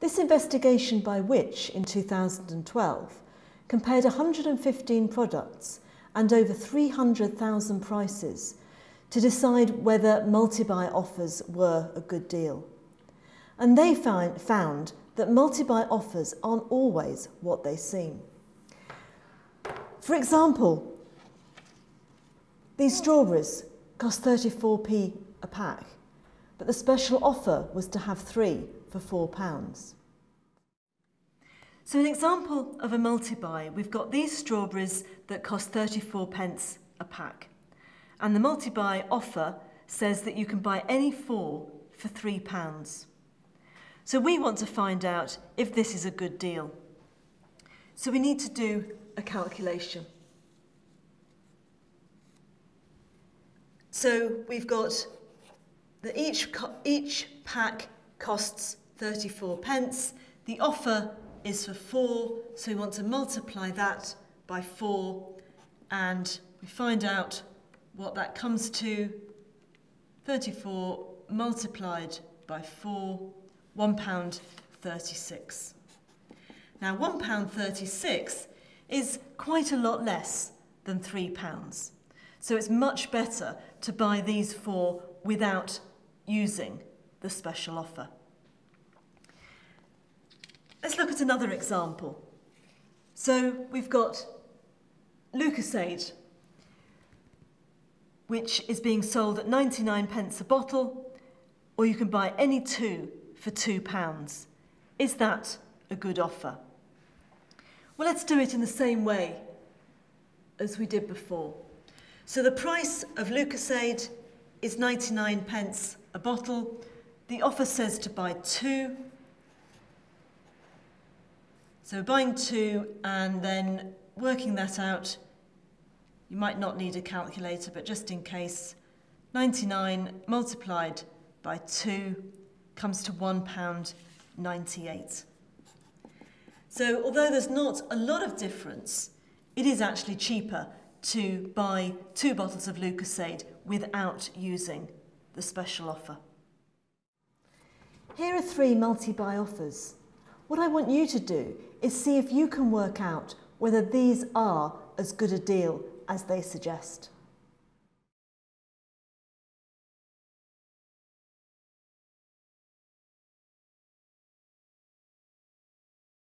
This investigation by Which in 2012 compared 115 products and over 300,000 prices to decide whether multi-buy offers were a good deal. And they found, found that multi-buy offers aren't always what they seem. For example, these strawberries cost 34p a pack, but the special offer was to have three for £4. So an example of a multi-buy, we've got these strawberries that cost 34 pence a pack. And the multi-buy offer says that you can buy any four for £3. So we want to find out if this is a good deal. So we need to do a calculation. So we've got that each, each pack costs 34 pence. The offer is for 4, so we want to multiply that by 4 and we find out what that comes to. 34 multiplied by 4, £1.36. Now £1.36 is quite a lot less than £3. So it's much better to buy these four without using the special offer. Let's look at another example. So we've got Lucozade, which is being sold at 99 pence a bottle, or you can buy any two for two pounds. Is that a good offer? Well, let's do it in the same way as we did before. So the price of Lucozade is 99 pence a bottle. The offer says to buy two so buying two and then working that out, you might not need a calculator, but just in case, 99 multiplied by 2 comes to £1.98. So although there's not a lot of difference, it is actually cheaper to buy two bottles of Lucozade without using the special offer. Here are three multi-buy offers. What I want you to do is see if you can work out whether these are as good a deal as they suggest.